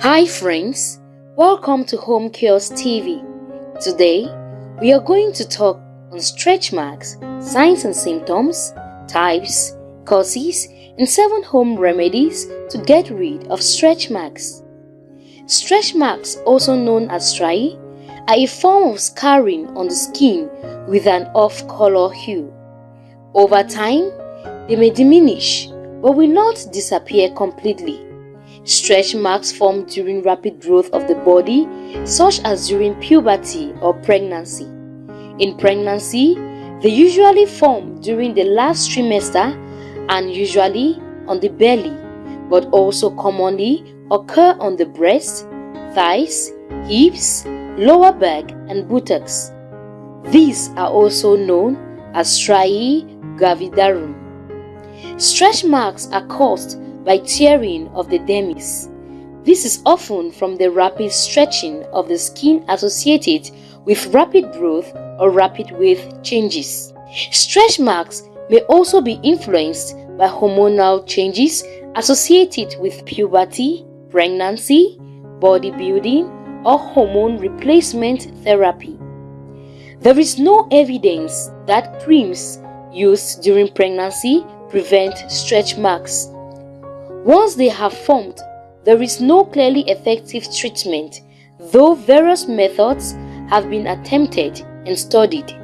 Hi friends, welcome to Home Cures TV. Today, we are going to talk on stretch marks, signs and symptoms, types, causes, and 7 home remedies to get rid of stretch marks. Stretch marks, also known as striae, are a form of scarring on the skin with an off-color hue. Over time, they may diminish but will not disappear completely. Stretch marks form during rapid growth of the body, such as during puberty or pregnancy. In pregnancy, they usually form during the last trimester and usually on the belly, but also commonly occur on the breast, thighs, hips, lower back, and buttocks. These are also known as striae gravidarum. Stretch marks are caused by tearing of the dermis. This is often from the rapid stretching of the skin associated with rapid growth or rapid weight changes. Stretch marks may also be influenced by hormonal changes associated with puberty, pregnancy, bodybuilding, or hormone replacement therapy. There is no evidence that creams used during pregnancy prevent stretch marks. Once they have formed, there is no clearly effective treatment, though various methods have been attempted and studied.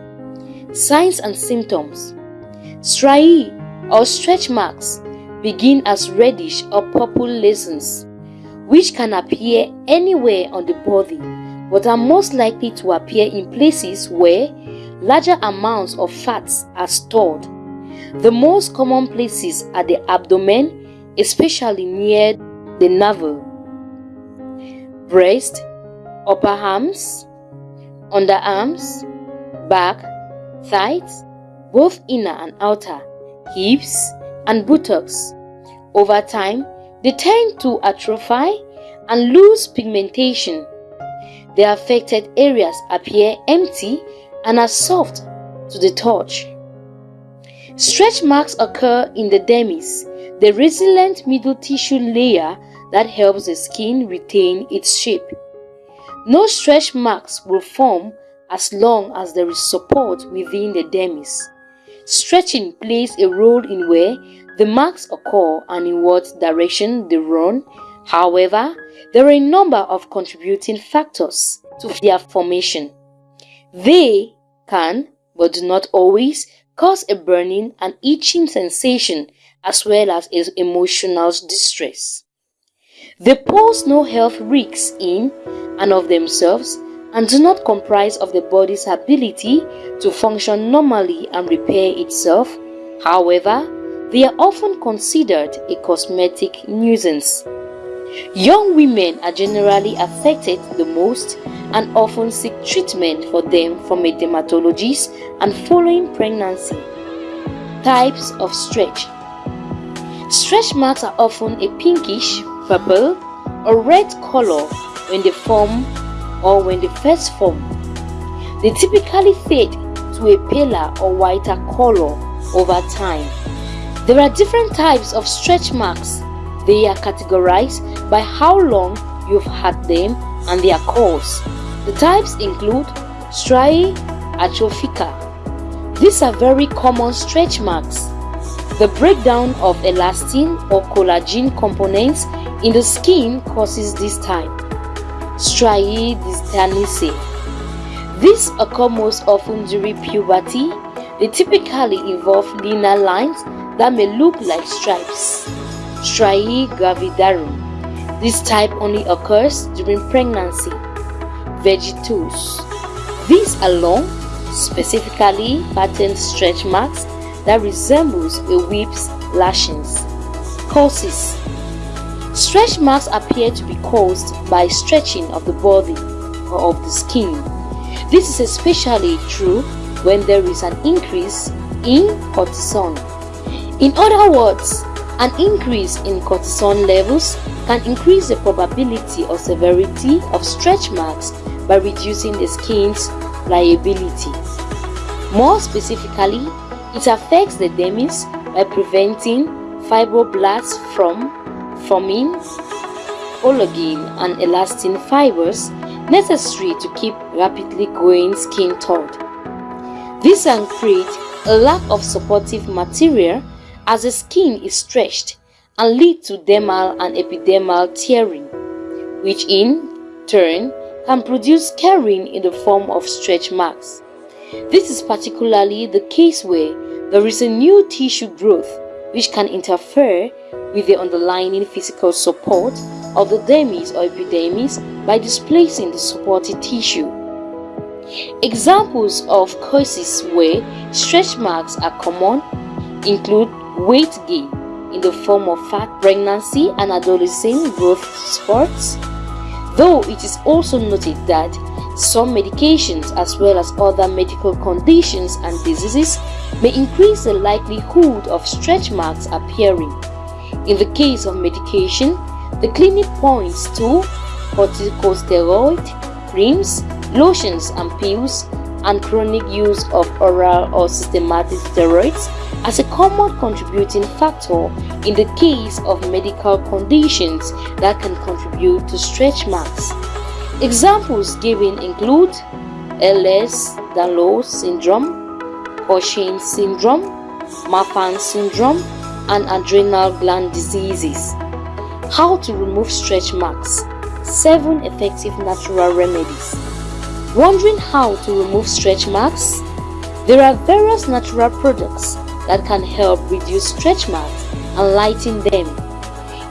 Signs and symptoms Striae or stretch marks begin as reddish or purple lesions, which can appear anywhere on the body but are most likely to appear in places where larger amounts of fats are stored. The most common places are the abdomen, especially near the navel, breast, upper arms, underarms, back, thighs, both inner and outer, hips, and buttocks. Over time, they tend to atrophy and lose pigmentation. The affected areas appear empty and are soft to the touch. Stretch marks occur in the dermis, the resilient middle tissue layer that helps the skin retain its shape. No stretch marks will form as long as there is support within the dermis. Stretching plays a role in where the marks occur and in what direction they run. However, there are a number of contributing factors to their formation. They can, but do not always, cause a burning and itching sensation as well as emotional distress. They pose no health risks in and of themselves and do not comprise of the body's ability to function normally and repair itself. However, they are often considered a cosmetic nuisance. Young women are generally affected the most and often seek treatment for them from a dermatologist and following pregnancy. Types of stretch Stretch marks are often a pinkish, purple, or red color when they form or when they first form. They typically fade to a paler or whiter color over time. There are different types of stretch marks. They are categorized by how long you've had them and their cause. The types include striae atrophica. These are very common stretch marks. The breakdown of elastin or collagen components in the skin causes this type. Striae. These occur most often during puberty. They typically involve linear lines that may look like stripes. Striae gravidarum. This type only occurs during pregnancy vergetures. These are long, specifically patterned stretch marks that resembles a whip's lashings. Causes Stretch marks appear to be caused by stretching of the body or of the skin. This is especially true when there is an increase in cortisol. In other words, an increase in cortisol levels can increase the probability or severity of stretch marks by reducing the skin's pliability. More specifically, it affects the dermis by preventing fibroblasts from forming, collagen and elastin fibers necessary to keep rapidly growing skin taut. This can create a lack of supportive material as the skin is stretched and lead to dermal and epidermal tearing, which in turn can produce scarring in the form of stretch marks. This is particularly the case where there is a new tissue growth which can interfere with the underlying physical support of the dermis or epidermis by displacing the supported tissue. Examples of causes where stretch marks are common include weight gain in the form of fat pregnancy and adolescent growth spurts, though it is also noted that some medications as well as other medical conditions and diseases may increase the likelihood of stretch marks appearing. In the case of medication, the clinic points to corticosteroid creams, lotions and pills, and chronic use of oral or systematic steroids as a common contributing factor in the case of medical conditions that can contribute to stretch marks. Examples given include Ehlers-Danlos syndrome, Cushing syndrome, Marfan syndrome, and adrenal gland diseases. How to remove stretch marks 7 effective natural remedies. Wondering how to remove stretch marks? There are various natural products that can help reduce stretch marks and lighten them.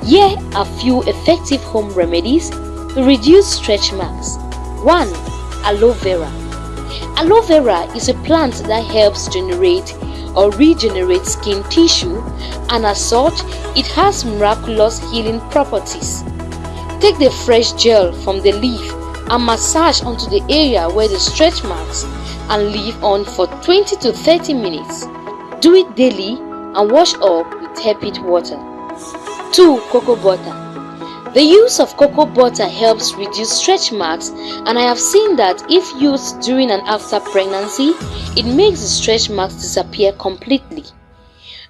Here are a few effective home remedies to reduce stretch marks. 1. Aloe vera. Aloe vera is a plant that helps generate or regenerate skin tissue and as such, it has miraculous healing properties. Take the fresh gel from the leaf and massage onto the area where the stretch marks and leave on for 20 to 30 minutes. Do it daily and wash up with tepid water. 2. Cocoa butter. The use of cocoa butter helps reduce stretch marks and I have seen that if used during and after pregnancy, it makes the stretch marks disappear completely.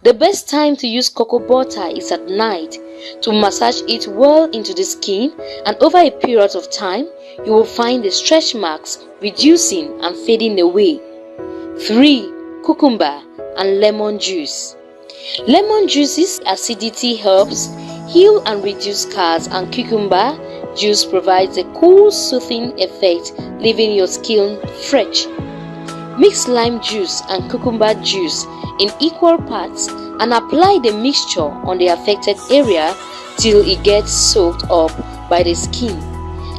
The best time to use cocoa butter is at night to massage it well into the skin and over a period of time, you will find the stretch marks reducing and fading away. 3. Cucumber and lemon juice. Lemon juice's acidity helps heal and reduce scars and cucumber juice provides a cool soothing effect leaving your skin fresh. Mix lime juice and cucumber juice in equal parts and apply the mixture on the affected area till it gets soaked up by the skin.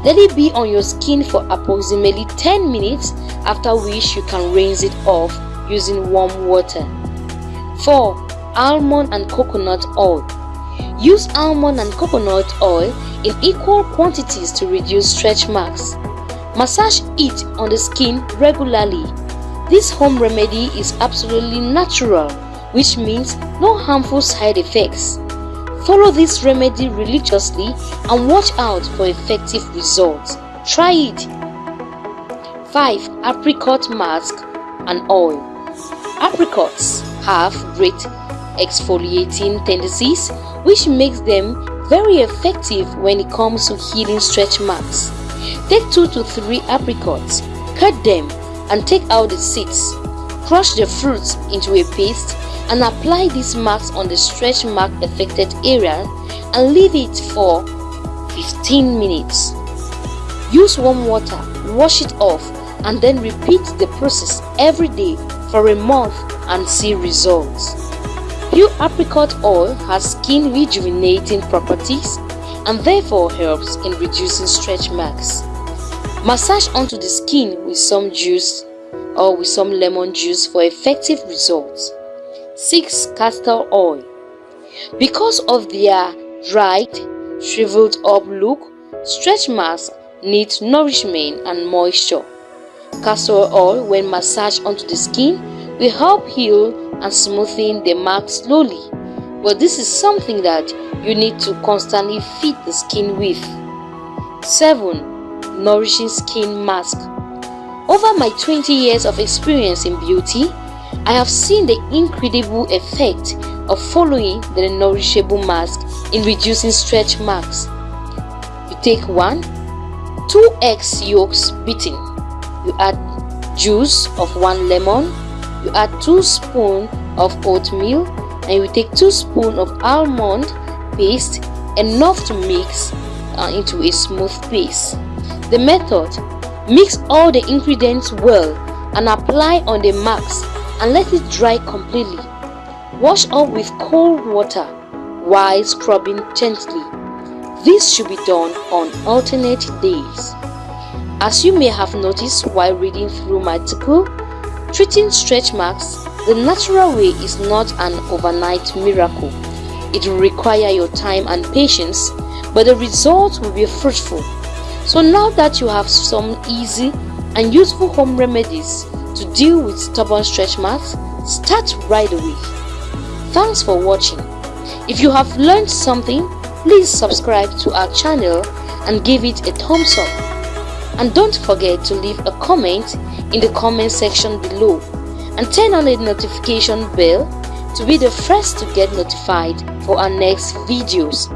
Let it be on your skin for approximately 10 minutes after which you can rinse it off using warm water. 4 almond and coconut oil. Use almond and coconut oil in equal quantities to reduce stretch marks. Massage it on the skin regularly. This home remedy is absolutely natural, which means no harmful side effects. Follow this remedy religiously and watch out for effective results. Try it. 5. Apricot mask and oil. Apricots have great exfoliating tendencies which makes them very effective when it comes to healing stretch marks. Take 2 to 3 apricots, cut them and take out the seeds. Crush the fruits into a paste and apply these marks on the stretch mark affected area and leave it for 15 minutes. Use warm water, wash it off and then repeat the process every day for a month and see results. Pure apricot oil has skin rejuvenating properties and therefore helps in reducing stretch marks. Massage onto the skin with some juice or with some lemon juice for effective results. 6. Castor oil Because of their dried, shriveled up look, stretch marks need nourishment and moisture. Castor oil when massaged onto the skin will help heal and smoothing the mark slowly. But this is something that you need to constantly feed the skin with. 7. Nourishing Skin Mask Over my 20 years of experience in beauty, I have seen the incredible effect of following the nourishable mask in reducing stretch marks. You take 1 2 eggs yolks beaten you add juice of 1 lemon you add 2 spoon of oatmeal and you take 2 spoon of almond paste enough to mix uh, into a smooth paste. The method mix all the ingredients well and apply on the marks and let it dry completely. Wash off with cold water while scrubbing gently. This should be done on alternate days. As you may have noticed while reading through my article treating stretch marks the natural way is not an overnight miracle it will require your time and patience but the result will be fruitful so now that you have some easy and useful home remedies to deal with stubborn stretch marks, start right away. Thanks for watching. If you have learned something, please subscribe to our channel and give it a thumbs up. And don't forget to leave a comment in the comment section below and turn on the notification bell to be the first to get notified for our next videos.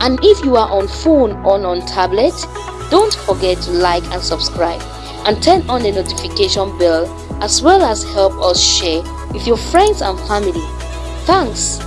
And if you are on phone or on tablet, don't forget to like and subscribe and turn on the notification bell as well as help us share with your friends and family. Thanks.